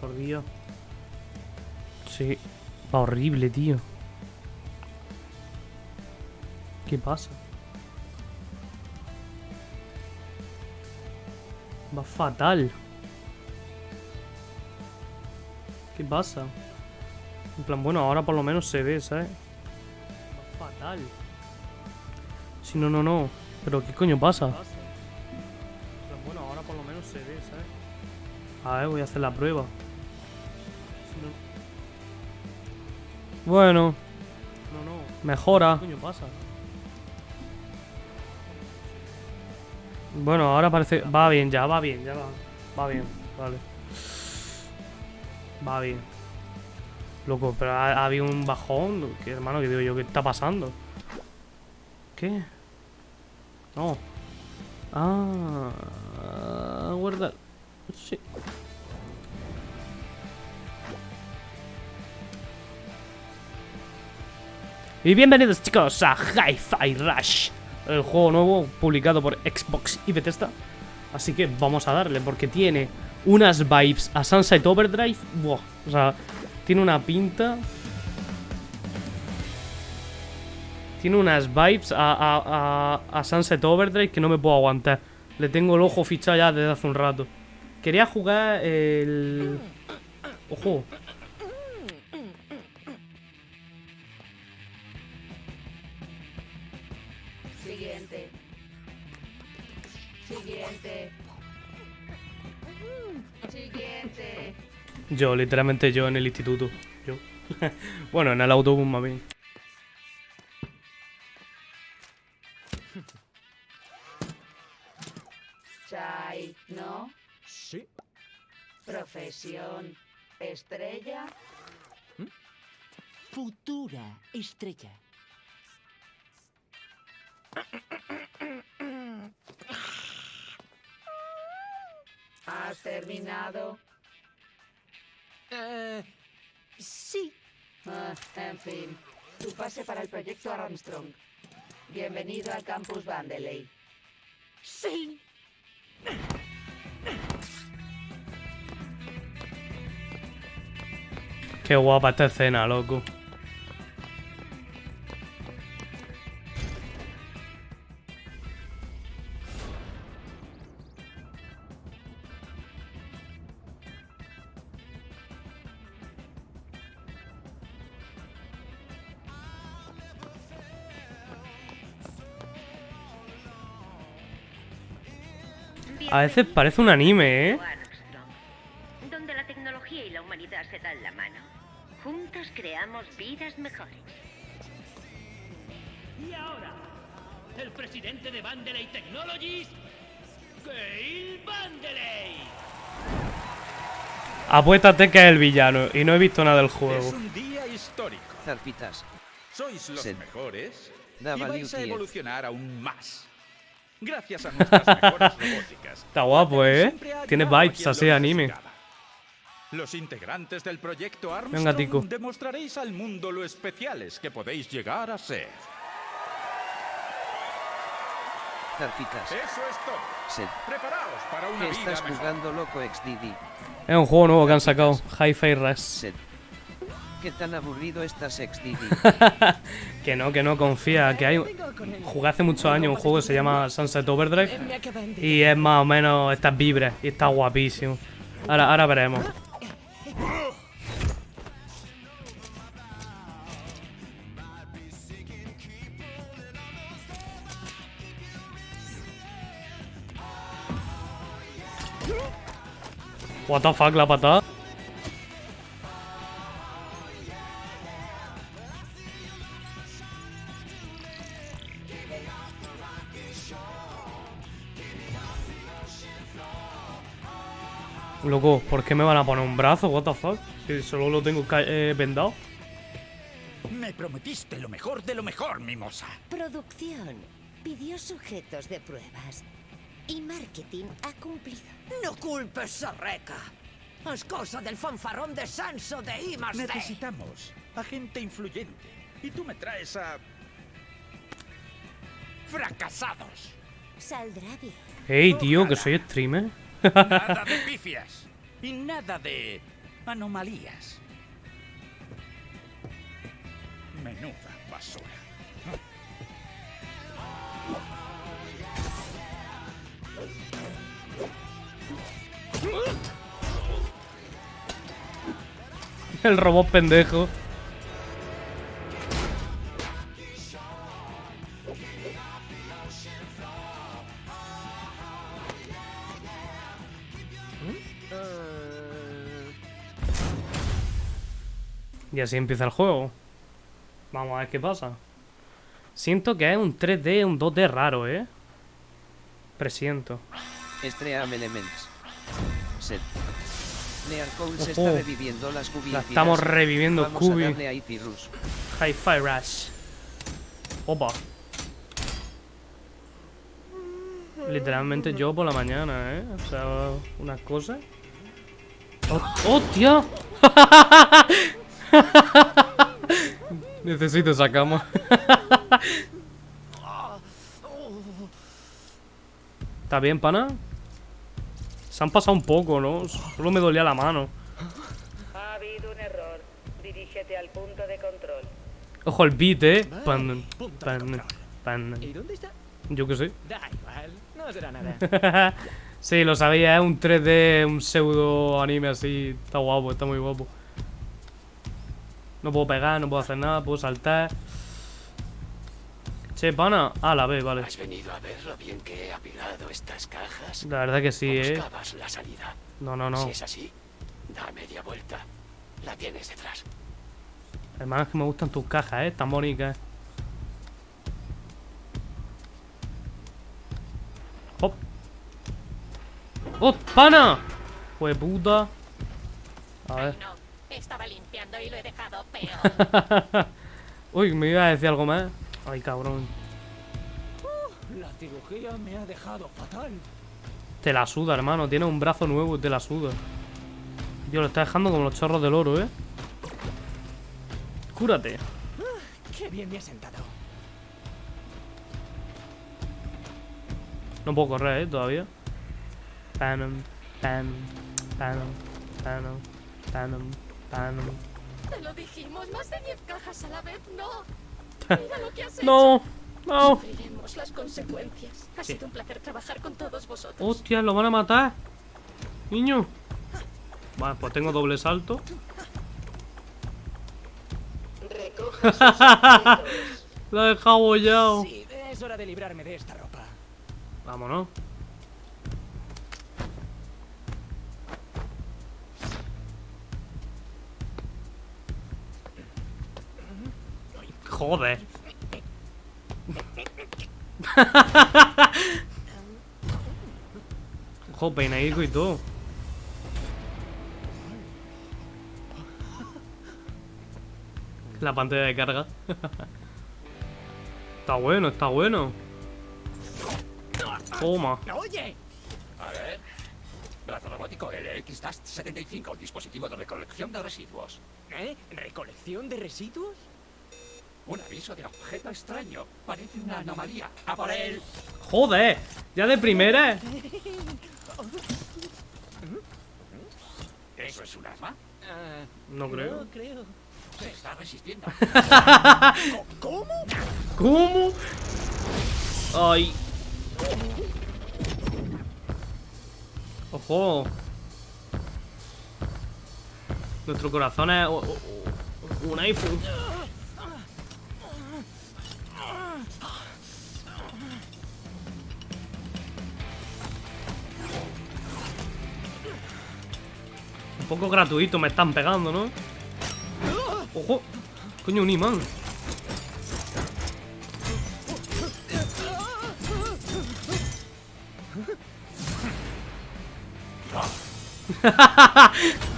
Por Dios. Sí. Va horrible, tío. ¿Qué pasa? Va fatal. ¿Qué pasa? En plan, bueno, ahora por lo menos se ve, ¿sabes? Va fatal. Si no, no, no. Pero ¿qué coño pasa? En plan, bueno, ahora por lo menos se ve, ¿sabes? A ver, voy a hacer la prueba. Bueno. No, no. Mejora. ¿Qué coño pasa? Bueno, ahora parece... Va bien ya, va bien, ya va. Va bien, vale. Va bien. Loco, pero ha, ha habido un bajón. ¿Qué, hermano, que digo yo? ¿Qué está pasando? ¿Qué? No. Ah... Guarda... Sí. Y bienvenidos chicos a Hi-Fi Rush, el juego nuevo publicado por Xbox y Bethesda. Así que vamos a darle, porque tiene unas vibes a Sunset Overdrive. Buah, o sea, tiene una pinta. Tiene unas vibes a, a, Sunset Overdrive que no me puedo aguantar. Le tengo el ojo fichado ya desde hace un rato. Quería jugar el... Ojo. Siguiente. Siguiente. Yo, literalmente yo en el instituto. Yo. bueno, en el autobús más bien. Chai, ¿no? Sí. Profesión. Estrella. Futura estrella. ¿Has terminado? Eh, sí. Ah, en fin. Tu pase para el proyecto Armstrong. Bienvenido al campus Vandeley. Sí. Qué guapa esta escena, loco. A veces parece un anime, ¿eh? Donde la tecnología y la humanidad se dan la mano. Juntos creamos vidas mejores. Y ahora, el presidente de Vandelay Technologies, Gail Vandelay. Apuéstate que es el villano y no he visto nada del Es juego. un día histórico. Zarpitas. Sois los Sí. mejores y vais a evolucionar aún más. Gracias a nuestras mejores robóticas. Está guapo, ¿eh? Tiene vibes así anime. Los integrantes del proyecto Venga, Armstrong tico. demostraréis al mundo lo especiales que podéis llegar a ser. Zarpitas. Eso es todo. Sed. Preparaos para una ¿Qué vida estás mejor. jugando loco XDD? Es un juego nuevo que han sacado. Hi-Fi Rush. ¿Qué tan aburrido estás XDD? Que no, que no, confía. Que hay. Jugué hace muchos años un juego que se llama Sunset Overdrive. Y es más o menos estas vibras. Y está guapísimo. Ahora, ahora veremos. What the fuck, la patada. Loco, ¿por qué me van a poner un brazo? What the fuck? Si solo lo tengo eh, vendado. Me prometiste lo mejor de lo mejor, mimosa. Producción pidió sujetos de pruebas y marketing ha cumplido. No culpes a Reca. Es cosa del fanfarrón de Sanso de I más D. Necesitamos a gente influyente. Y tú me traes a... fracasados. Saldrá bien. Hey, tío, que soy streamer. Nada de pifias. Y nada de anomalías. Menuda basura. El robot pendejo. Y así empieza el juego. Vamos a ver qué pasa. Siento que es un 3D, un 2D raro, ¿eh? Presiento. Stream Elements. Set. Near Cole se Ojo. está reviviendo las Cubi La Infinity. estamos reviviendo, Vamos Cubi. a a. Hi-Fi Rush. Opa. Literalmente yo por la mañana, ¿eh? O sea, una cosa. ¡Oh, ¡Hostia! Necesito esa cama. ¿Está bien, pana? Se han pasado un poco, ¿no? Solo me dolía la mano. Ha habido un error. Dirígete al punto de control. Ojo el beat, ¿eh? Pan, pan, pan. ¿Y dónde está? Yo qué sé. Da igual, no será nada. sí, lo sabía, es un 3D, un pseudo anime así. Está guapo, está muy guapo. No puedo pegar, no puedo hacer nada, puedo saltar. Che, pana. Ah, la B, vale. ¿Has venido a ver lo bien que he apilado estas cajas? La verdad que sí, ¿O eh. buscabas la salida? No, no, no. Si es así, da media vuelta. La tienes detrás. Hermano, es que me gustan tus cajas, eh. Tan bonitas. Hop. ¡Oh, pana! Fue puta. A ver. No, estaba y lo he dejado peor. Uy, me iba a decir algo más. Ay, cabrón. La cirugía me ha dejado fatal. Te la suda, hermano. Tiene un brazo nuevo y te la suda. Dios, lo está dejando como los chorros del oro, ¿eh? Cúrate. Qué bien me ha sentado. No puedo correr, ¿eh? Todavía. Panam, panam, panam, panam, panam, panam. Te lo dijimos, más de 10 cajas a la vez, no. Mira lo que has hecho. No, no. Sufriremos las consecuencias. Ha Sí. sido un placer trabajar con todos vosotros. Hostia, lo van a matar. Niño. Vale, pues tengo doble salto. Lo he dejado bollado. Sí, es hora de librarme de esta ropa. Vámonos. Joder. Ojo, peinadico y todo. La pantalla de carga. está bueno, está bueno. Toma. ¡Oye! A ver. Brazo robótico LX-75, dispositivo de recolección de residuos. ¿Eh? ¿Recolección de residuos? Un aviso de objeto extraño. Parece una anomalía. ¡A por él! Joder, ya de primera. ¿Eso es un arma? Ah, No creo. No creo. Se está resistiendo. ¿Cómo? ¿Cómo? Ay. Ojo. Nuestro corazón es un iPhone. Poco gratuito me están pegando, ¿no? Ojo. Coño, un imán.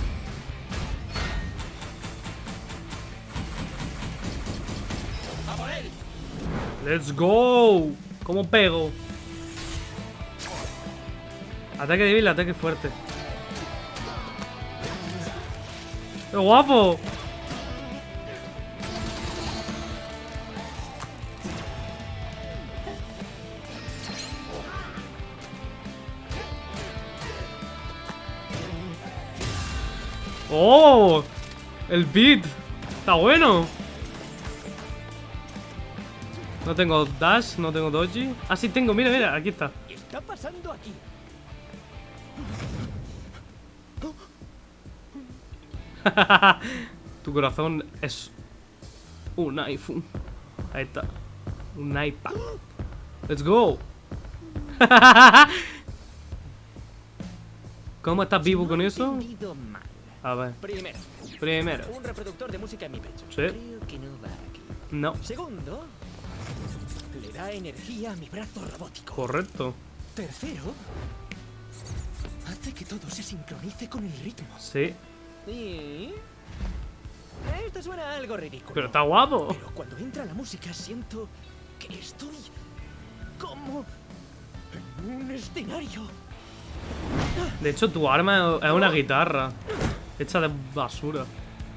Let's go. ¿Cómo pego? Ataque débil, ataque fuerte. ¡Qué guapo! ¡Oh! El beat. Está bueno. No tengo dash, no tengo doji. Ah, sí tengo, mira, mira, aquí está. ¿Qué está pasando aquí? tu corazón es un iPhone. Ahí está. Un iPad. Let's go. ¿Cómo estás vivo con eso? A ver. Primero, Primero. un reproductor de música en mi pecho. Sí. Creo que no va aquí. No. Segundo, le da energía a mi brazo robótico. Correcto. Tercero, hace que todo se sincronice con el ritmo. Sí. Y... Esto suena algo ridículo. Pero está guapo. Pero cuando entra la música siento que estoy como en un escenario. De hecho, tu arma es una guitarra. Hecha de basura.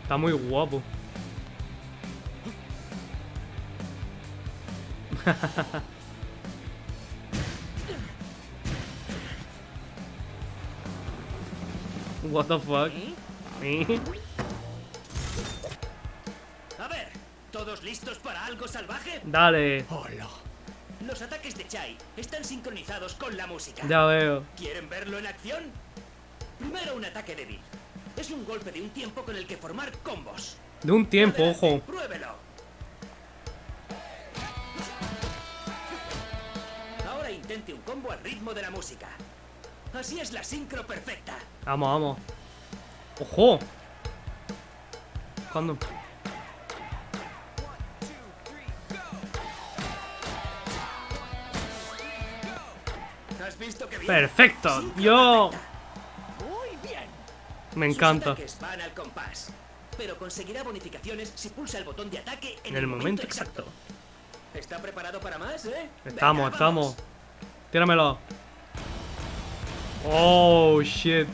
Está muy guapo. What the fuck? A ver, ¿todos listos para algo salvaje? Dale. Hola. Los ataques de Chai están sincronizados con la música. Ya veo. ¿Quieren verlo en acción? Primero un ataque débil. Es un golpe de un tiempo con el que formar combos. De un tiempo, ojo. Pruébelo. Ahora intente un combo al ritmo de la música. Así es la sincro perfecta. Vamos, vamos. ¡Ojo! ¿Cuándo? ¿Has visto que bien? ¡Perfecto! ¡Yo! Me encanta. pero conseguirá bonificaciones si pulsa el botón de ataque en, el momento exacto. ¿Está preparado para más, eh? Estamos, estamos. Tíramelo. Oh, shit.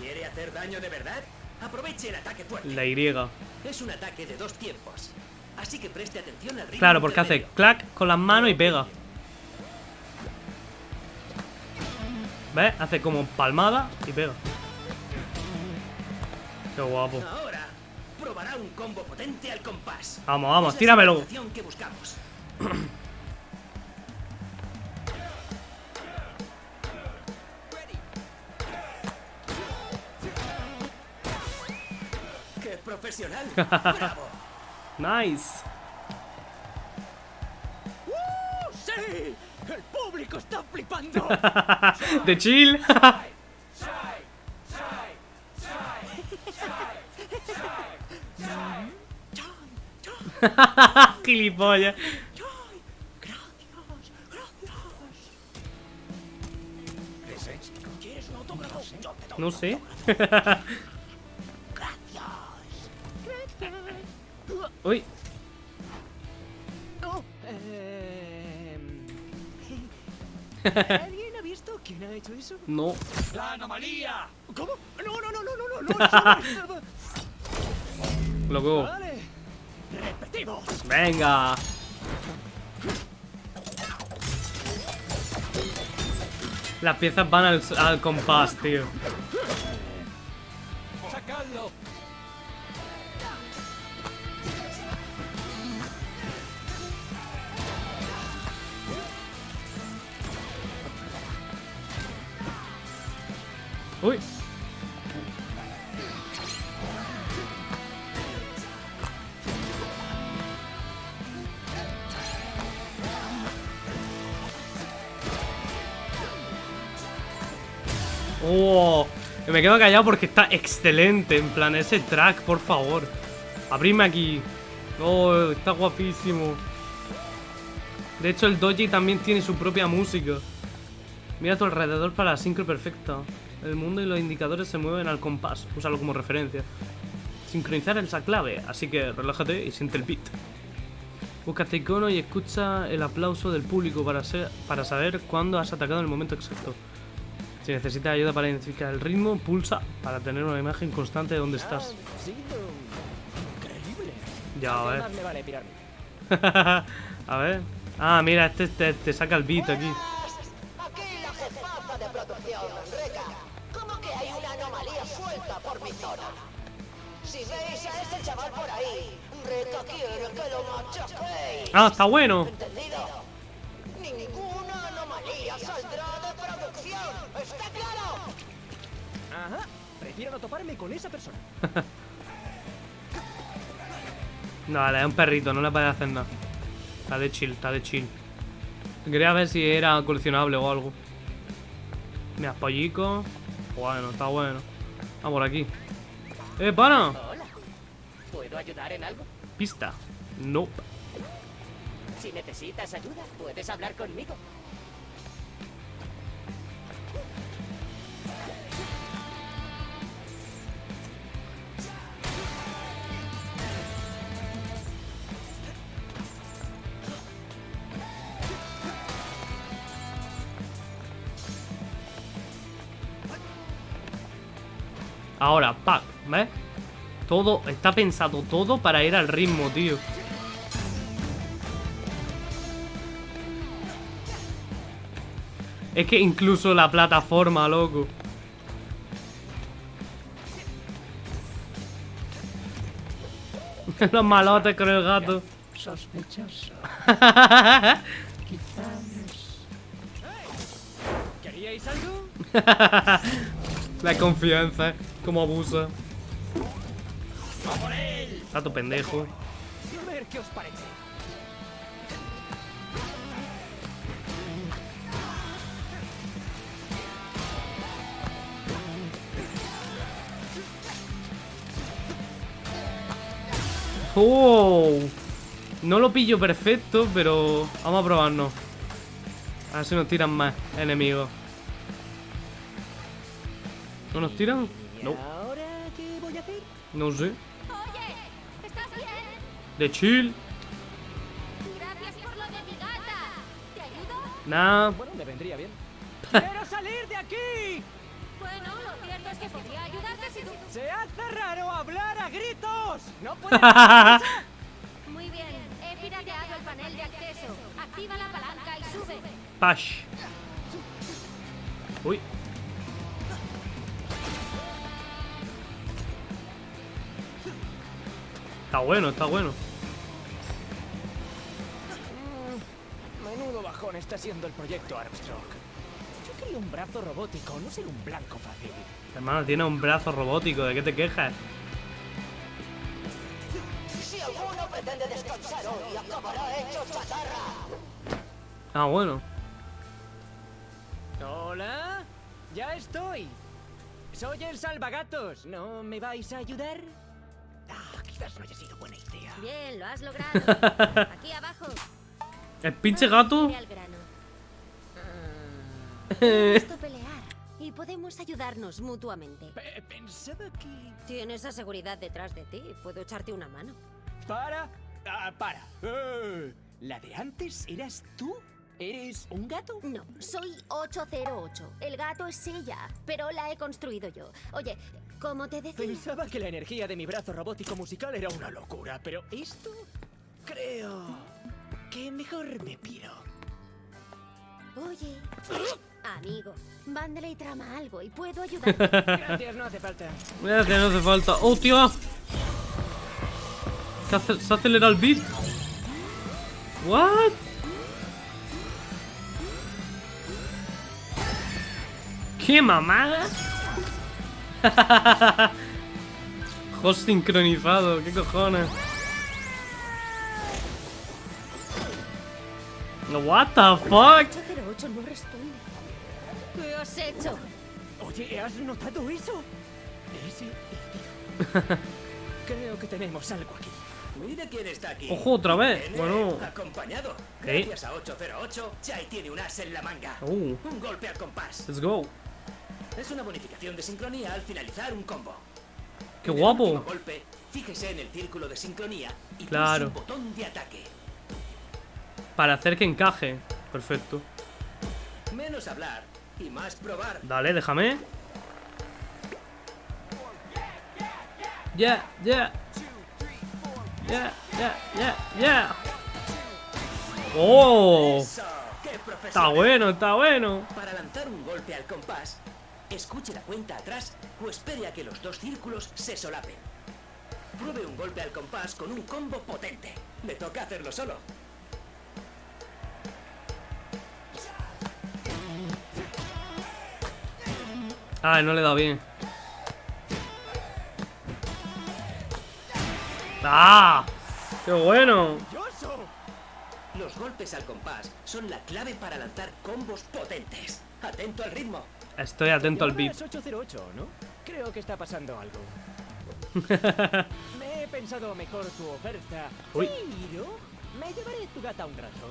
¿Quiere hacer daño de verdad? Aproveche el ataque fuerte. La Y. Es un ataque de dos tiempos. Así que preste atención al ritmo. Claro, porque hace clac con las manos y pega. ¿Ves? Hace como palmada y pega. Qué guapo. Ahora probará un combo potente al compás. Vamos, vamos, tíramelo. sincronización que buscamos. profesional! ¡Bravo! Nice. ¡Uh, ¡Sí! ¡El público está flipando! De chill. Gilipollas. No sé. Uy. Oh, em, ¿Alguien ha visto quién ha hecho eso? No. ¡La anomalía! ¿Cómo? No, no, no, no, no, no, no, Loco. Vale. Repetimos. Venga. Las piezas van al, al compás, tío. Me quedo callado porque está excelente. En plan, ese track, por favor. Abrirme aquí. Oh, está guapísimo. De hecho, el Doji también tiene su propia música. Mira a tu alrededor para la sincro perfecta. El mundo y los indicadores se mueven al compás. Úsalo como referencia. Sincronizar es la clave, así que relájate y siente el beat. Busca este icono y escucha el aplauso del público para saber cuándo has atacado en el momento exacto. Si necesitas ayuda para identificar el ritmo, pulsa para tener una imagen constante de dónde estás. Ya, a ¿Qué ver. a ver. Ah, mira, este te, te saca el beat aquí. Aquí la jefaza de producción, Reca. ¿Cómo que hay una anomalía suelta por mi zona? Si veis a ese chaval por ahí, Reca quiere que lo machaquéis. Ah, está bueno. Toparme con esa persona. No, vale, es un perrito, no le puede hacer nada. Está de chill, está de chill. Quería ver si era coleccionable o algo. Mira, pollico. Bueno, está bueno. Vamos por aquí. ¡Eh, pana! Hola. ¿Puedo ayudar en algo? Pista. Nope. Si necesitas ayuda, puedes hablar conmigo. Ahora, pack, ¿ves? Todo, está pensado todo para ir al ritmo, tío. Es que incluso la plataforma, loco. Los malotes con el gato. Sospechoso. ¿Queríais algo? La confianza, como abusa. Gato pendejo. A ver qué os parece. ¡Oh! No lo pillo perfecto, pero vamos a probarnos. A ver si nos tiran más enemigos. ¿No nos tiran? No. ¿Ahora qué voy a hacer? No sé. Oye, ¿estás bien? De chill. Gracias por lo de mi gata. ¿Te ayudo? Nah. Bueno, me vendría bien. ¡Quiero salir de aquí! Bueno, lo cierto es que podría ayudarte si tú... ¡Se hace raro hablar a gritos! ¡No puedo! Muy bien, he pirateado el panel de acceso. Activa la palanca y sube. Pash. Uy. Está bueno, está bueno. Mm, Menudo bajón está siendo el proyecto Armstrong. Yo quería un brazo robótico, no ser un blanco fácil. Hermano, tiene un brazo robótico. ¿De qué te quejas? Si alguno pretende descansar hoy, acabará hecho chatarra. Ah, bueno. Hola, ya estoy. Soy el salvagatos. ¿No me vais a ayudar? Quizás no haya sido buena idea. Bien, lo has logrado. Aquí abajo. El pinche gato. Gusta pelear y podemos ayudarnos mutuamente. pensaba que... Tienes a seguridad detrás de ti. Puedo echarte una mano. Para. Ah, para. Eh, ¿La de antes eras tú? ¿Eres un gato? No, soy 808. El gato es ella, pero la he construido yo. Oye, como te decía... Pensaba que la energía de mi brazo robótico musical era una locura, pero esto... Creo... que mejor me piro. Oye, amigo, Vandalay trama algo y puedo ayudarte. Gracias, no hace falta. Que no hace falta. ¡Oh, tío! ¿Se, ace- se acelera el beat? ¿What? ¡Qué mamada! Host sincronizado, ¿qué cojones? What the fuck? 808 no responde. ¿Qué has hecho? Oye, ¿has notado eso? Ese... Creo que tenemos algo aquí. Mira quién está aquí. Ojo, otra vez. Bueno. Acompañado. ¿Qué? Gracias a 808, Chai tiene un as en la manga. Uh. Un golpe al compás. Let's go. Es una bonificación de sincronía al finalizar un combo. ¡Qué el guapo! golpe, fíjese en el círculo de sincronía y Claro. un botón de ataque. Para hacer que encaje. Perfecto. Menos hablar y más probar. Dale, déjame. Ya, ya. Ya, ya, ya, ya. ¡Oh! Está bueno, está bueno. Para lanzar un golpe al compás, escuche la cuenta atrás o espere a que los dos círculos se solapen. Pruebe un golpe al compás con un combo potente. Le toca hacerlo solo. Ah, no le he dado bien. ¡Ah! ¡Qué bueno! Los golpes al compás son la clave para lanzar combos potentes. Atento al ritmo. Estoy atento al beat. es 808, ¿no? Creo que está pasando algo. Me he pensado mejor tu oferta. Uy. Pero me llevaré tu gata un rato.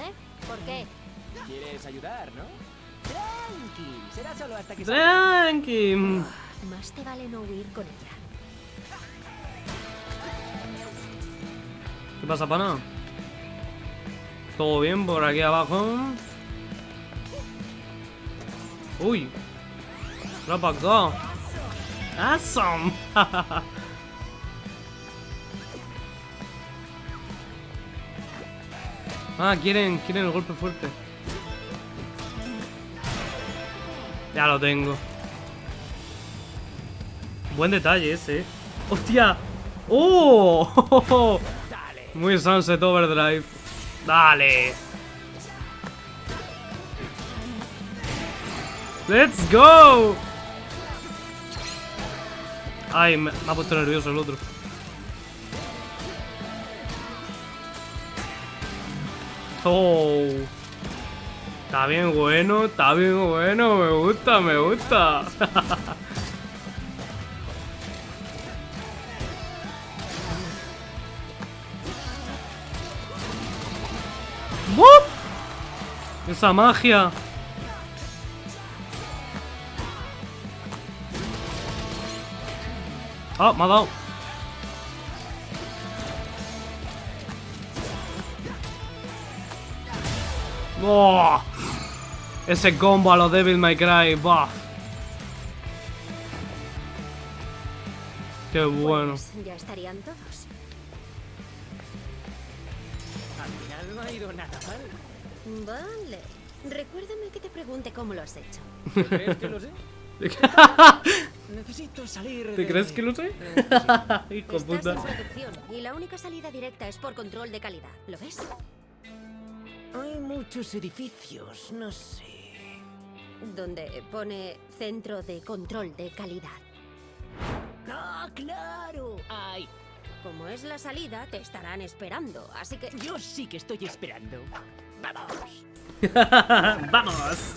¿Eh? ¿Por qué? ¿Quieres ayudar, no? Tranqui, será solo hasta que salga. Tranqui. Más te vale no huir con ella. ¿Qué pasa, pana? ¿Todo bien por aquí abajo? Uy. Para acá. Awesome. ah, quieren, quieren el golpe fuerte. Ya lo tengo. Buen detalle ese. eh. ¡Hostia! ¡Oh! Muy Sunset Overdrive. Dale. Let's go. Ay, me, me ha puesto nervioso el otro. Oh. Está bien bueno, está bien bueno, me gusta, me gusta. Esa magia. Ah, me ha dado. ¡Oh! Ese combo a los Devil May Cry. ¡Bah! Qué bueno. Pues ya estarían todos. Al final no ha ido nada mal. Vale. Recuérdame que te pregunte cómo lo has hecho. ¿Te crees que lo sé? Necesito salir ¿Te de- crees que lo sé? Necesito- Hijo Estás puta. en producción y la única salida directa es por control de calidad. ¿Lo ves? Hay muchos edificios, no sé. Donde pone centro de control de calidad. ¡Ah, claro! ¡Ay! Como es la salida, te estarán esperando, así que... Yo sí que estoy esperando. ¡Vamos! ¡Vamos!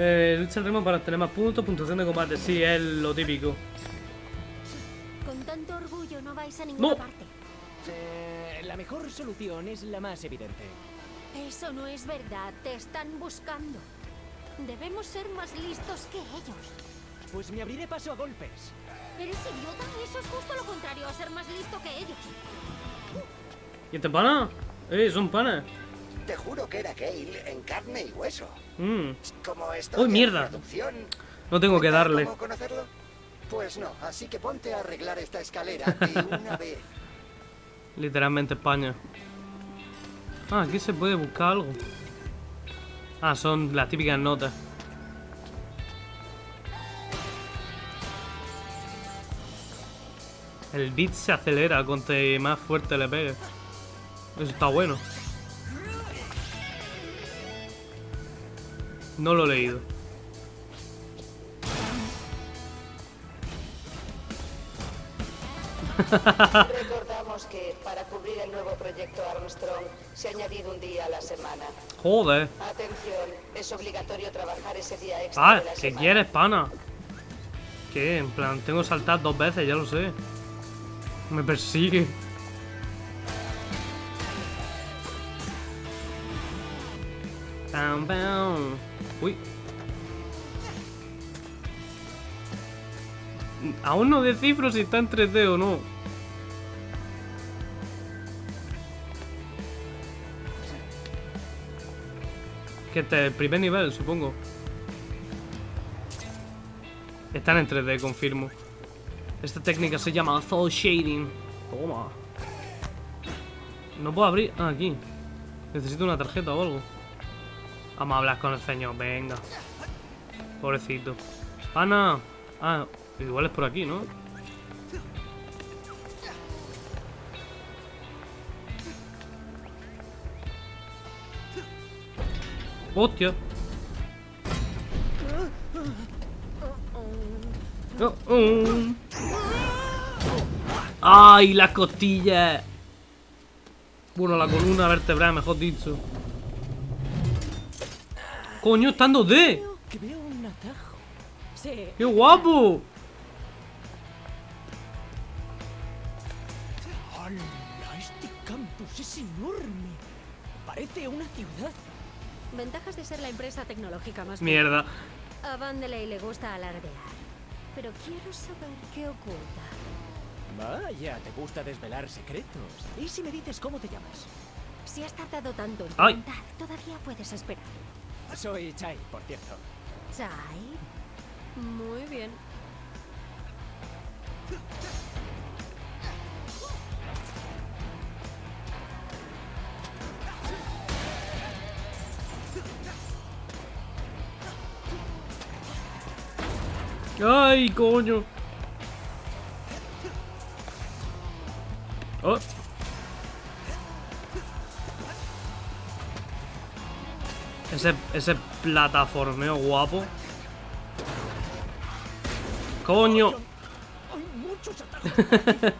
Eh, lucha al ritmo para obtener más puntos, puntuación de combate. Sí, es lo típico. Con tanto orgullo no vais a ninguna No. parte. Eh, la mejor solución es la más evidente. Eso no es verdad, te están buscando. Debemos ser más listos que ellos. Pues me abriré paso a golpes. ¿Eres idiota? Eso es justo lo contrario a ser más listo que ellos. ¿Y este pana? Eh, son panas. Te juro que era Gale en carne y hueso. Mm. Como esto ¡Uy, mierda! No tengo que darle. ¿Cómo conocerlo? Pues no, así que ponte a arreglar esta escalera de una vez. Literalmente España. Ah, aquí se puede buscar algo. Ah, son las típicas notas. El beat se acelera cuanto más fuerte le pegue. Eso está bueno. No lo he leído. Recordamos que para cubrir el nuevo proyecto Armstrong se ha añadido un día a la semana. Joder. Atención, es obligatorio trabajar ese día extra Ah, ¿qué quieres, pana? ¿Qué? En plan, tengo que saltar dos veces, ya lo sé. Me persigue. Bam, bam. Uy. Aún no descifro si está en 3D o no. Que este es el primer nivel, supongo. Están en 3D, confirmo. Esta técnica se llama Soul Shading. Toma. No puedo abrir. Ah, aquí. Necesito una tarjeta o algo. Vamos a hablar con el señor, venga. Pobrecito. Ana. Ah, igual es por aquí, ¿no? Hostia. Oh, oh. ¡Ay, las costillas! Bueno, la columna vertebral, mejor dicho. Coño, está en 2D. Que veo un atajo. Sí. ¡Qué guapo! ¡Hala! Este campus es enorme. Parece una ciudad. Ventajas de ser la empresa tecnológica más Mierda. A Vandelay le gusta alardear. Pero quiero saber qué oculta. Vaya, te gusta desvelar secretos. ¿Y si me dices cómo te llamas? Si has tardado tanto en Ay. preguntar, todavía puedes esperar. Soy Chai, por cierto. Chai. Muy bien. ¡Ay, coño! Oh. Ese, ese plataformeo guapo. ¡Coño!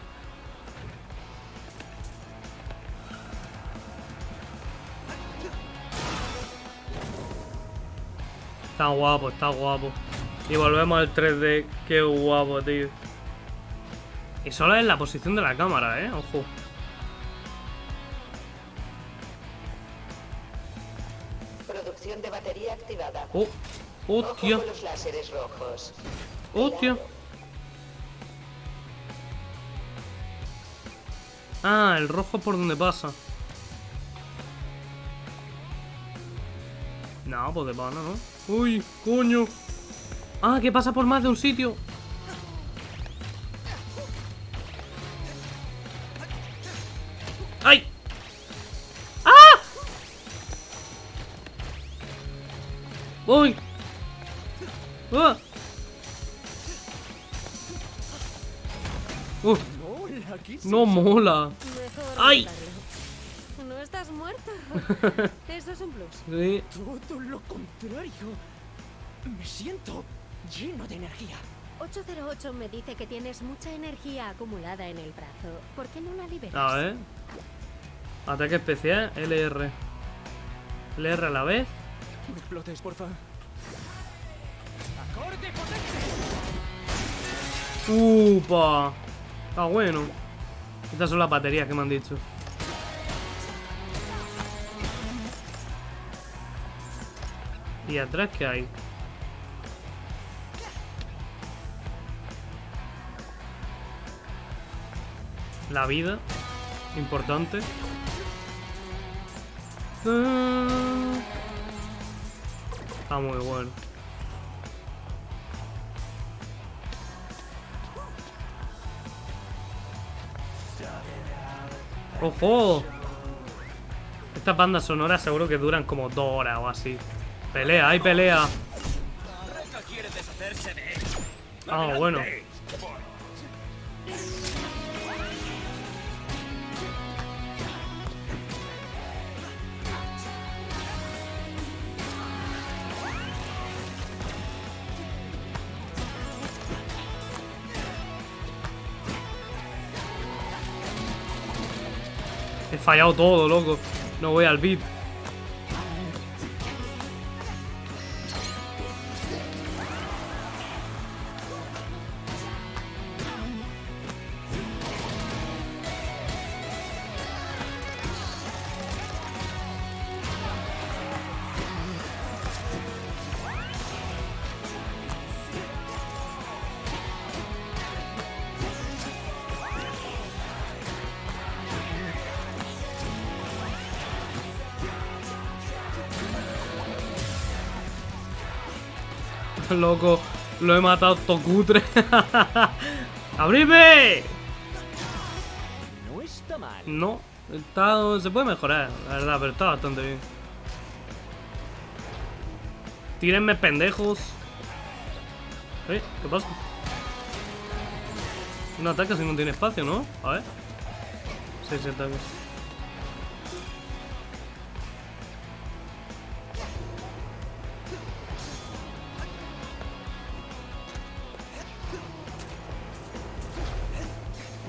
Está guapo, está guapo. Y volvemos al 3D. Qué guapo, tío. Y solo es la posición de la cámara, eh. Ojo. Batería activada. Oh, Ojo hostia. con los láseres rojos. Hostia. Ah, el rojo por donde pasa. No, pues de pana, ¿no? Uy, coño. Ah, que pasa por más de un sitio. ¡Uy! Uf, Mola, ¿qué es no mola. Mejor ¡Ay! No estás muerto. Eso es un plus. Sí. Todo lo contrario. Me siento lleno de energía. 808 me dice que tienes mucha energía acumulada en el brazo. ¿Por qué no la liberas? A ver. Ataque especial, LR. LR a la vez. No explotes, porfa. ¡Acorde potente! ¡Upa! Está bueno. Estas son las baterías que me han dicho. ¿Y atrás qué hay? La vida. Importante. Ah. Está muy bueno. ¡Ojo! Estas bandas sonoras seguro que duran como dos horas o así. Pelea, hay pelea. Ah, bueno. Fallado todo, loco. No voy al beat. Loco, lo he matado tocutre. ¡Abrime! No está mal. No, está, se puede mejorar, la verdad, pero está bastante bien. Tírenme, pendejos. ¿Eh? ¿Qué pasa? Un ataque si no tiene espacio, ¿no? A ver. Seis ataques.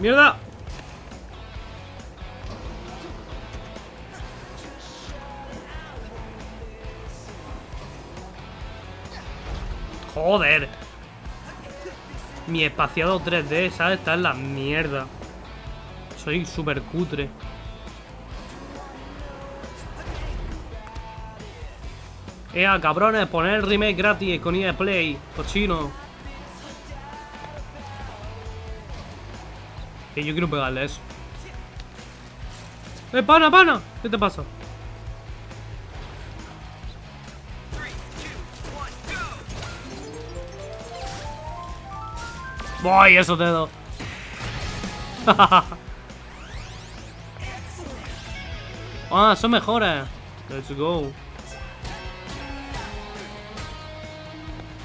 ¡Mierda! Joder. Mi espaciado 3D, ¿sabes? Está en la mierda. Soy súper cutre. Ea, cabrones, poner el remake gratis con EA Play. Cochino. Yo quiero pegarle eso. ¡Eh, pana, pana! ¿Qué te pasa? ¡Voy, esos dedos! ah, son mejores. Let's go.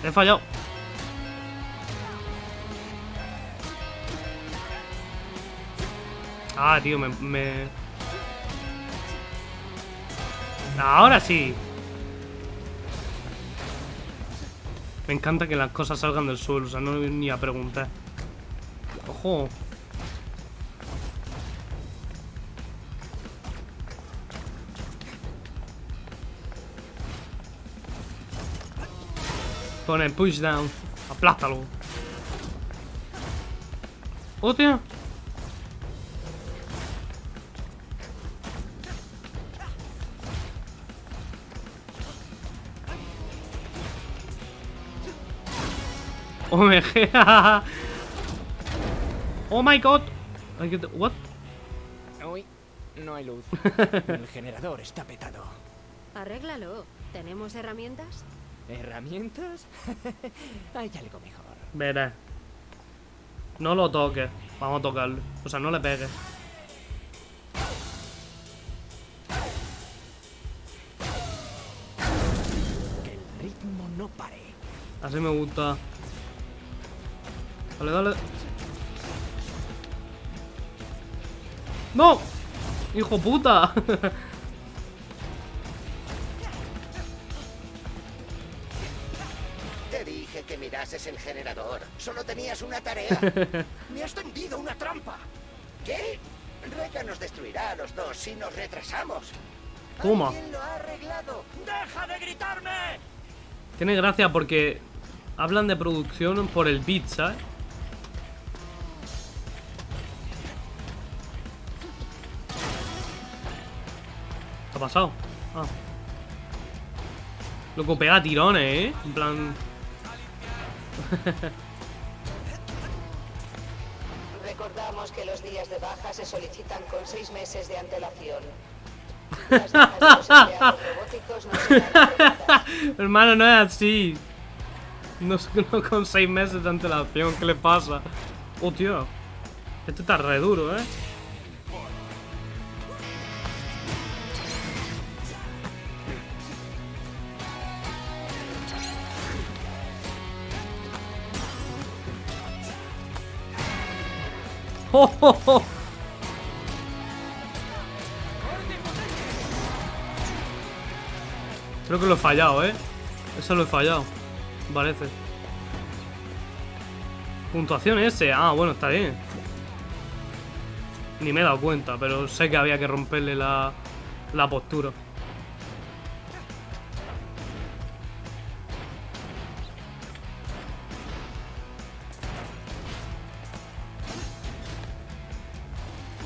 He fallado. Ah, tío, me, me... Ahora sí. Me encanta que las cosas salgan del suelo, o sea, no ni a preguntar. Ojo. Pone push down. Aplástalo. Hostia. OMG. oh my god. I get what? No hay luz. El generador está petado. Arréglalo. ¿Tenemos herramientas? ¿Herramientas? Hay algo mejor. Veré. No lo toques. Vamos a tocarlo. O sea, no le pegues. Que el ritmo no pare. Así me gusta. Dale, dale. ¡No! ¡Hijo puta! Te dije que mirases el generador. Solo tenías una tarea. Me has tendido una trampa. ¿Qué? Reca nos destruirá a los dos si nos retrasamos. Toma. ¿Quién lo ha arreglado? ¡Deja de gritarme! Tiene gracia porque hablan de producción por el beat, ¿sabes? ¿Qué ha pasado? Ah. Loco, pega tirones, ¿eh? En plan... Recordamos que los días de baja se solicitan con seis meses de antelación. Las de los no serán. Hermano, no es así. No, no con seis meses de antelación, ¿qué le pasa? Oh, tío. Este está re duro, ¿eh? Creo que lo he fallado, ¿eh? Eso lo he fallado. Parece. Puntuación ese. Ah, bueno, está bien. Ni me he dado cuenta, pero sé que había que romperle la, la postura.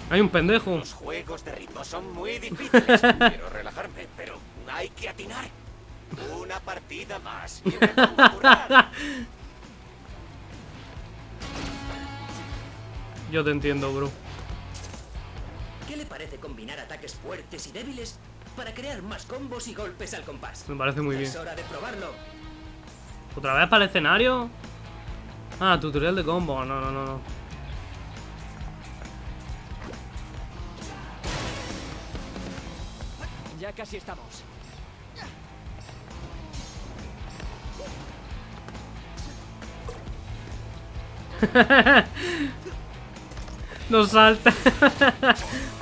Hay un pendejo. Los juegos de ritmo son muy difíciles. Quiero relajarme, pero hay que atinar. Una partida más. y. Yo te entiendo, bro. ¿Qué le parece combinar ataques fuertes y débiles para crear más combos y golpes al compás? Me parece muy bien. Es hora de probarlo. ¿Otra vez para el escenario? Ah, tutorial de combo. No, no, no, no. Ya casi estamos. Nos salta.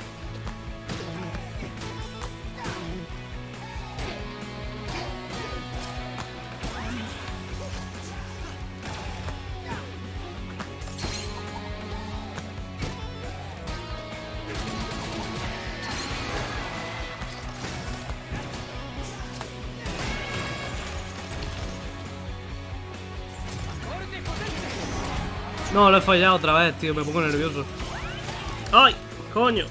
No, lo he fallado otra vez, tío. Me pongo nervioso. ¡Ay! ¡Coño!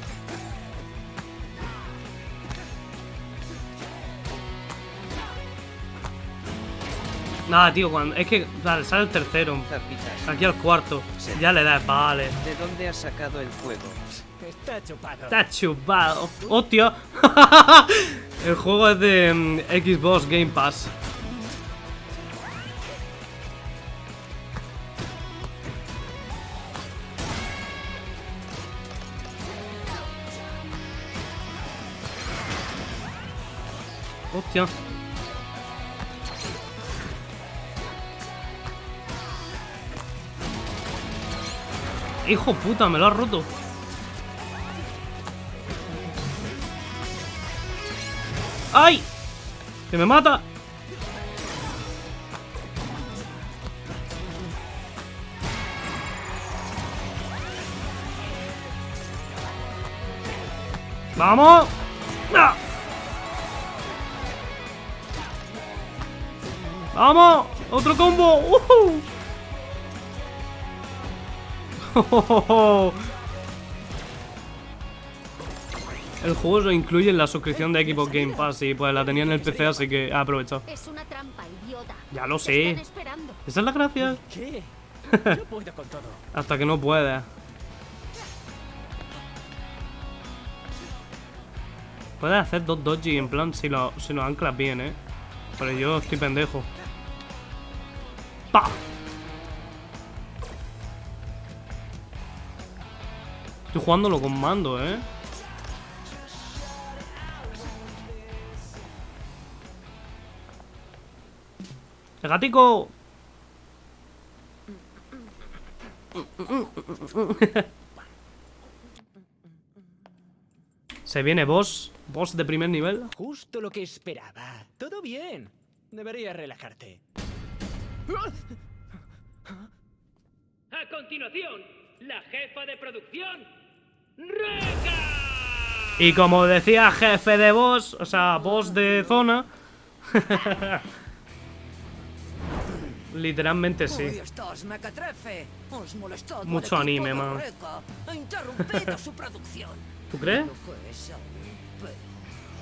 Nada, tío, cuando... Es que... Vale, sale el tercero. Zapitas. Aquí al cuarto. Ya le das, vale. ¿De dónde has sacado el juego? Está chupado. Está chupado. ¡Hostia! el juego es de mm, Xbox Game Pass. Hostia. Hijo puta, me lo has roto. ¡Ay! ¡Que me mata! ¡Vamos! ¡Vamos! ¡Otro combo! ¡Uhú! El juego lo incluye en la suscripción de Xbox Game Pass y pues la tenía en el PC, así que he aprovechado. Es una trampa, idiota. Ya lo sé. Esa es la gracia. ¿Qué? Yo puedo con todo. Hasta que no puedas. Puedes hacer dos dodgy en plan si lo, si lo anclas bien, eh. Pero yo estoy pendejo. ¡Pa! Estoy jugándolo con mando, eh. ¡El gatico! Se viene boss, boss de primer nivel. Justo lo que esperaba. Todo bien. Deberías relajarte. A continuación, la jefa de producción, Reca. Y como decía jefe de boss, o sea, boss de zona. Literalmente sí. estás. Os molestado al Mucho anime, man. Su producción. ¿Tú crees?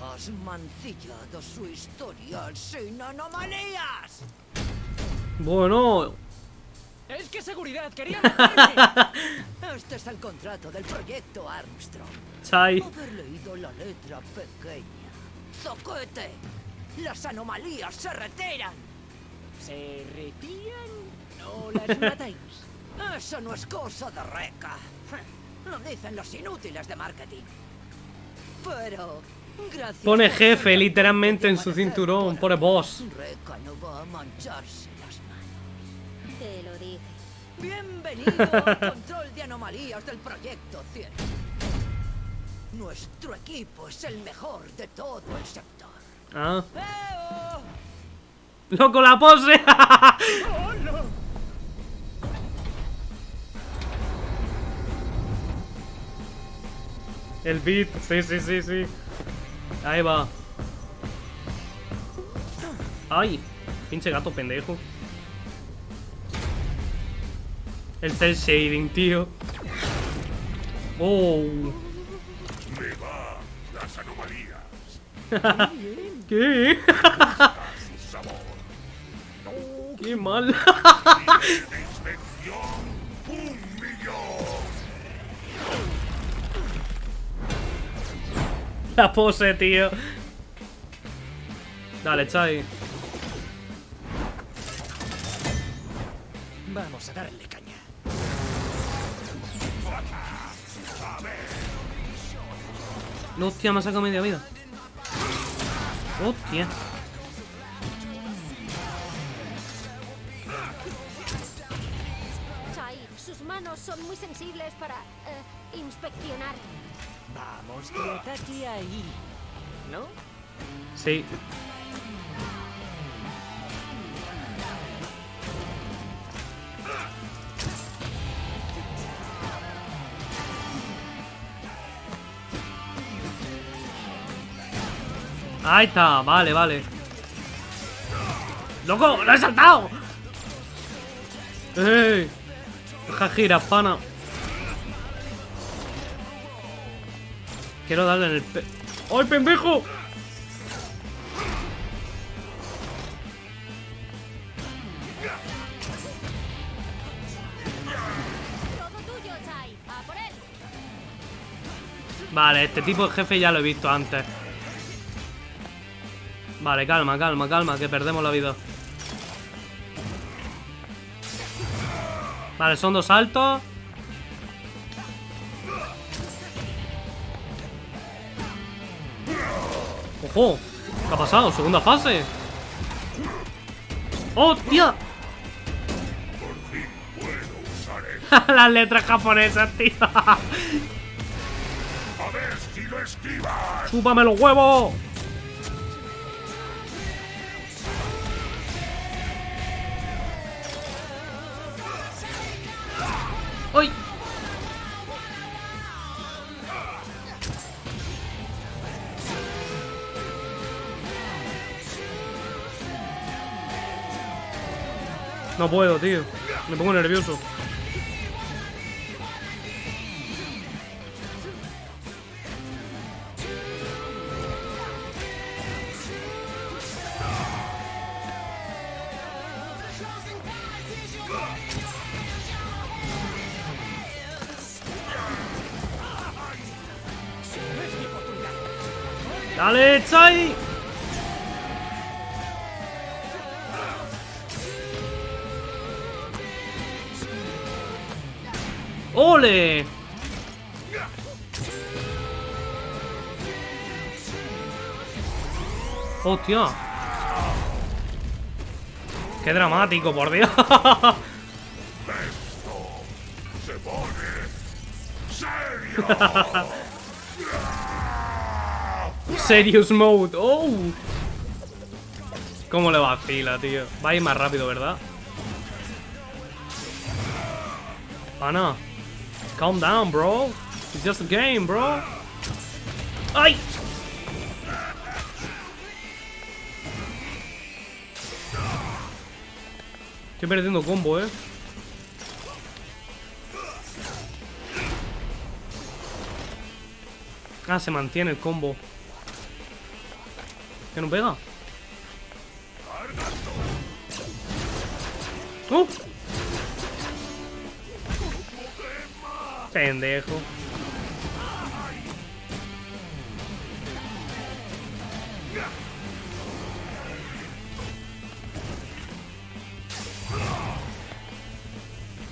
Has mancillado su historial sin anomalías. Bueno, Es que seguridad quería. Este es el contrato del proyecto Armstrong. Chai. Haber leído la letra pequeña. ¡Zoquete! Las anomalías se retiran. ¿Se retiran o las matáis? Eso no es cosa de Reca. Lo dicen los inútiles de marketing. Pero, pone jefe literalmente en su cinturón, pone boss. Reca no va a mancharse. Te lo dije. Bienvenido al control de anomalías del proyecto 100. Nuestro equipo es el mejor de todo el sector. Ah. ¡Loco, la pose! El beat, sí, sí, sí, sí. Ahí va. Ay, pinche gato pendejo. El cel shading, tío. Oh. Me va las anomalías. ¿Qué? Qué mal. La pose, tío. Dale, Chai. Vamos a darle hostia, me ha sacado media vida. Hostia. Chai, manos son muy sensibles para eh, inspeccionar. Vamos, que ataque ahí. ¿No? Sí. Ahí está, vale, vale. ¡Loco! ¡Lo he saltado! ¡Ey! Deja girar, pana. Quiero darle en el pe... ¡Ay, pendejo! Vale, este tipo de jefe ya lo he visto antes. Vale, calma, calma, calma, que perdemos la vida. Vale, son dos saltos. ¡Ojo! ¿Qué ha pasado? Segunda fase. ¡Hostia! Las letras japonesas, tío. A ver si lo esquivas. ¡Chúpame los huevos! No puedo, tío. Me pongo nervioso. ¡Dale, Chai! ¡Ole! ¡Hostia! ¡Qué dramático, por Dios! Se pone serio. Serious mode. ¡Oh! ¿Cómo le vacila, tío? Va a ir más rápido, ¿verdad? Ana. Calm down, bro. It's just a game, bro. ¡Ay! Estoy perdiendo combo, eh. Ah, se mantiene el combo. ¿Que no pega? ¡Oh! Pendejo.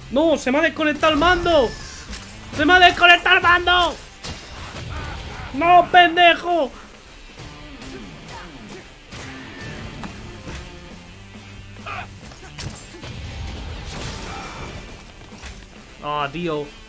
¡No! ¡Se me ha desconectado el mando! ¡Se me ha desconectado el mando! ¡No, pendejo! Ah, tío.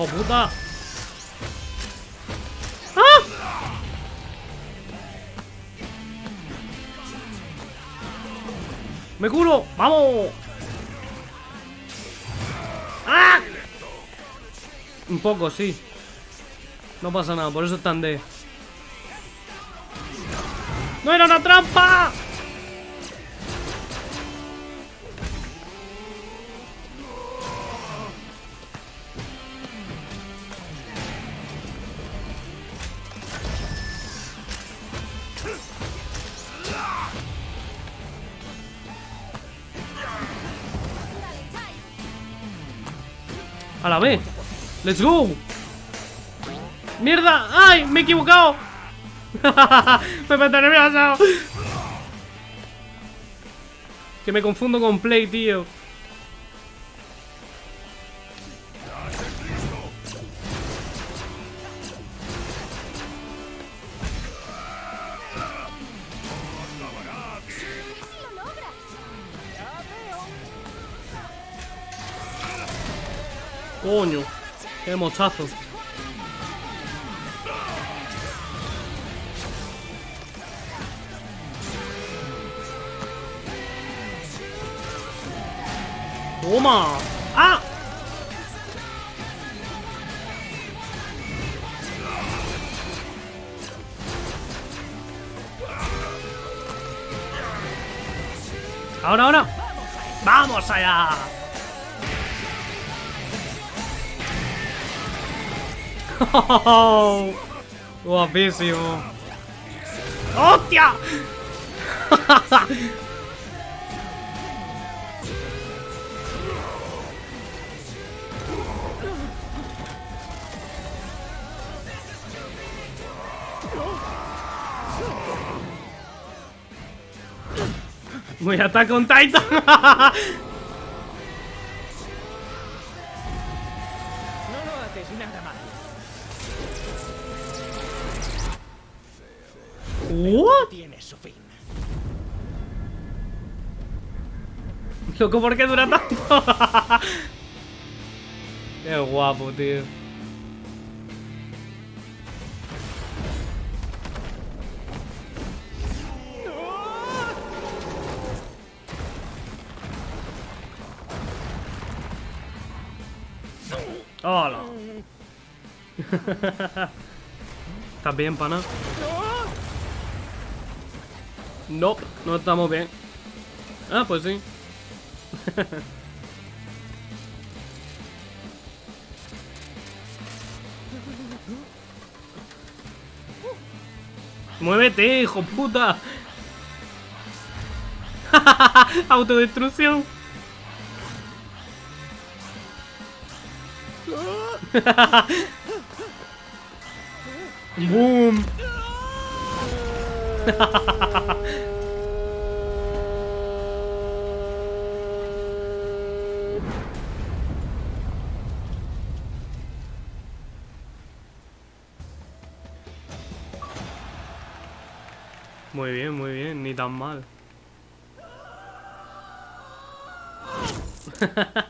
¡Hijo puta! ¡Ah! ¡Me curo! ¡Vamos! ¡Ah! Un poco, sí. No pasa nada, por eso están de... ¡No era una trampa! Let's go. ¡Mierda! ¡Ay! ¡Me he equivocado! me meto nervioso. Que me confundo con Play, tío. Qué mochazo. Toma. ¡Ah! Ahora, ahora. ¡Vamos allá! Guapísimo. ¡Hostia! Voy a atacar con Titan. Loco, ¿por qué dura tanto? qué guapo, tío. ¡Hola! ¿Estás bien, pana? No, no estamos bien. Ah, pues sí. ¡Muévete, hijo puta! Autodestrucción. Boom. Tan mal.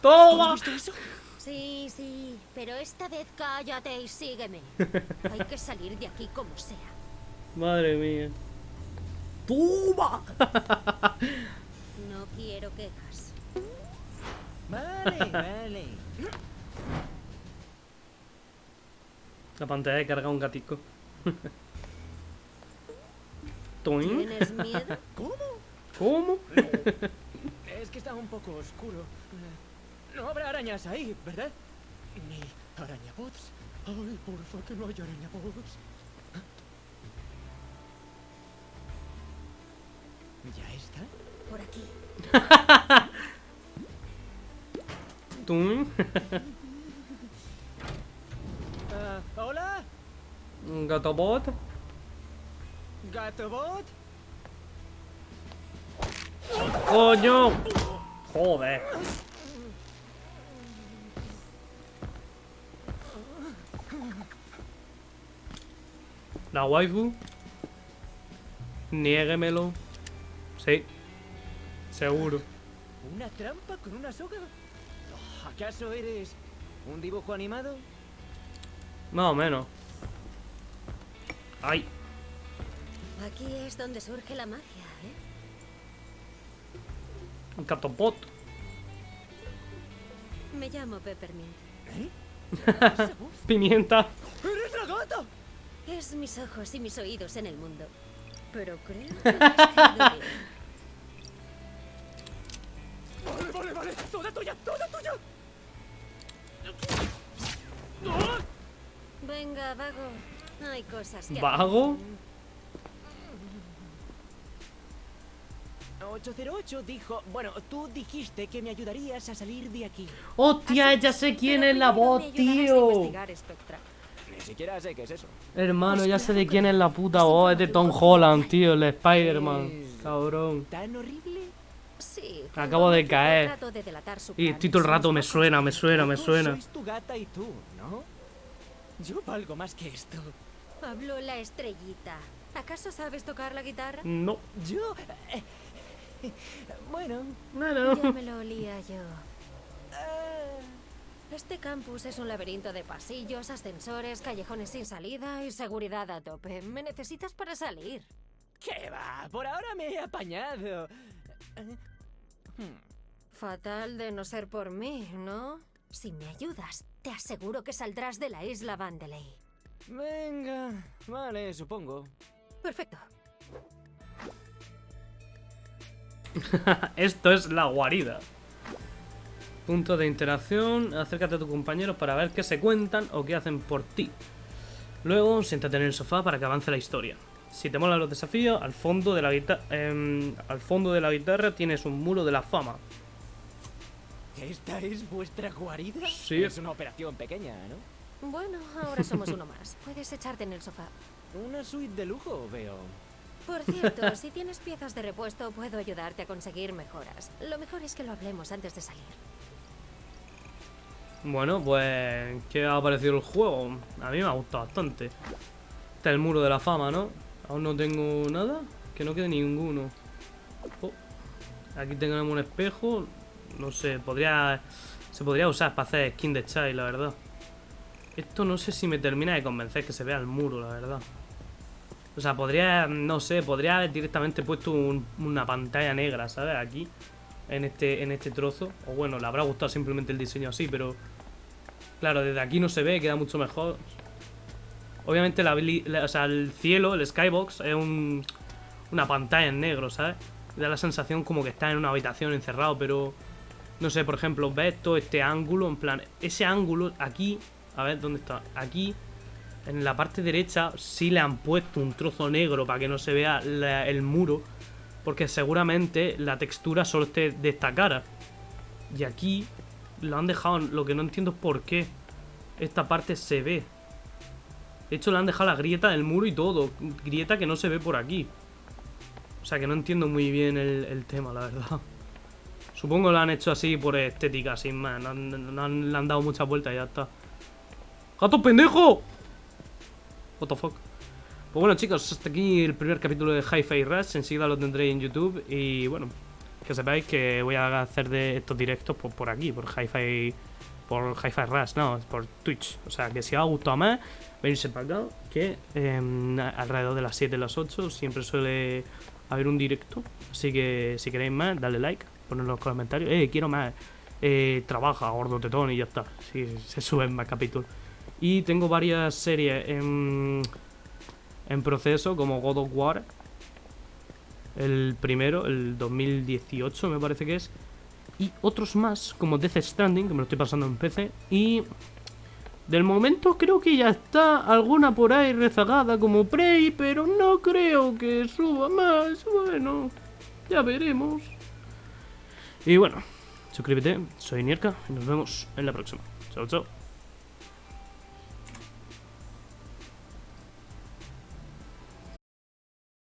¡Toma! Sí, sí, pero esta vez cállate y sígueme. Hay que salir de aquí como sea. Madre mía. ¡Toma! No quiero quejas. Vale, vale. La pantalla de carga un gatico. ¿Tienes miedo? ¿Cómo? ¿Cómo? Es que está un poco oscuro. Eh, No habrá arañas ahí, ¿verdad? Ni arañabots. Ay, porfa, que no haya arañabots. ¿Ya está? Por aquí. ¿Toin? ¿Hola? ¿Un gatobot? ¿Gatobot? ¡Coño! Joder. La waifu. Niéguemelo. Sí. Seguro. ¿Una trampa con una soga? ¿Acaso eres un dibujo animado? Más o menos. ¡Ay! Aquí es donde surge la magia, ¿eh? Un catopot. Me llamo Peppermint. Pimienta. ¡Eres la gata! Es mis ojos y mis oídos en el mundo. Pero creo que. Vale, vale, vale. Toda tuya, toda tuya. Venga, vago. Hay cosas que... ¿Vago? 808 dijo... Bueno, tú dijiste que me ayudarías a salir de aquí. ¡Hostia! Ya sé quién es la voz, tío. Ni siquiera sé qué es eso. Hermano, ya sé de quién es la puta voz. Es de Tom Holland, tío, el Spider-Man. Cabrón. ¿Tan horrible? Sí. Acabo de caer. Y estoy todo el rato, me suena, me suena, me suena. Sois tu gata y tú, ¿no? Yo valgo más que esto. Habló la estrellita. ¿Acaso sabes tocar la guitarra? No. Yo... eh, bueno... Ya me lo olía yo. Este campus es un laberinto de pasillos, ascensores, callejones sin salida y seguridad a tope. ¿Me necesitas para salir? ¿Qué va? Por ahora me he apañado. Fatal de no ser por mí, ¿no? Si me ayudas, te aseguro que saldrás de la isla Vandeley. Venga, vale, supongo. Perfecto. Esto es la guarida. Punto de interacción. Acércate a tus compañeros para ver qué se cuentan o qué hacen por ti. Luego, siéntate en el sofá para que avance la historia. Si te molan los desafíos, al fondo de la guitarra, al fondo de la guitarra tienes un muro de la fama. ¿Esta es vuestra guarida? Sí. Es una operación pequeña, ¿no? Bueno, ahora somos uno más. Puedes echarte en el sofá. Una suite de lujo, veo. Por cierto, si tienes piezas de repuesto, puedo ayudarte a conseguir mejoras. Lo mejor es que lo hablemos antes de salir. Bueno, pues, ¿qué ha parecido el juego? A mí me ha gustado bastante. Este es el muro de la fama, ¿no? Aún no tengo nada. Que no quede ninguno. Oh, Aquí tenemos un espejo. No sé, podría... Se podría usar para hacer skin de chai, la verdad. Esto no sé si me termina de convencer que se vea el muro, la verdad. O sea, podría, no sé, podría haber directamente puesto un- una pantalla negra, ¿sabes? Aquí, en este, en este trozo. O bueno, le habrá gustado simplemente el diseño así, pero... Claro, desde aquí no se ve, queda mucho mejor. Obviamente, la, el cielo, el skybox, es un, una pantalla en negro, ¿sabes? Da la sensación como que está en una habitación encerrado, pero... No sé, por ejemplo, ves todo este ángulo, en plan... Ese ángulo aquí... A ver, ¿dónde está? Aquí, en la parte derecha, sí le han puesto un trozo negro para que no se vea el muro. Porque seguramente la textura solo esté de esta cara. Y aquí lo han dejado, lo que no entiendo es por qué esta parte se ve. De hecho, le han dejado la grieta del muro y todo. Grieta que no se ve por aquí. O sea que no entiendo muy bien el tema, la verdad. Supongo lo han hecho así por estética, sin más. No, han- no han- le han dado muchas vueltas y ya está. ¡Gato pendejo! What the fuck. Pues bueno, chicos, hasta aquí el primer capítulo de Hi-Fi Rush. Enseguida lo tendréis en YouTube. Y bueno, que sepáis que voy a hacer de estos directos por, por aquí, por Hi-Fi. Por Hi-Fi Rush, no, por Twitch. O sea que si os ha gustado más, venirse para acá. Que em, alrededor de las 7 las 8 siempre suele haber un directo. Así que si queréis más, dale like, ponedlo en los comentarios. Eh, quiero más. Eh, trabaja, gordo tetón y ya está. Si se suben más capítulos. Y tengo varias series en, en proceso, como God of War. El primero, el 2018 me parece que es. Y otros más, como Death Stranding, que me lo estoy pasando en PC. Y del momento creo que ya está alguna por ahí rezagada como Prey, pero no creo que suba más. Bueno, ya veremos. Y bueno, suscríbete, soy Nierka y nos vemos en la próxima. Chao, chao.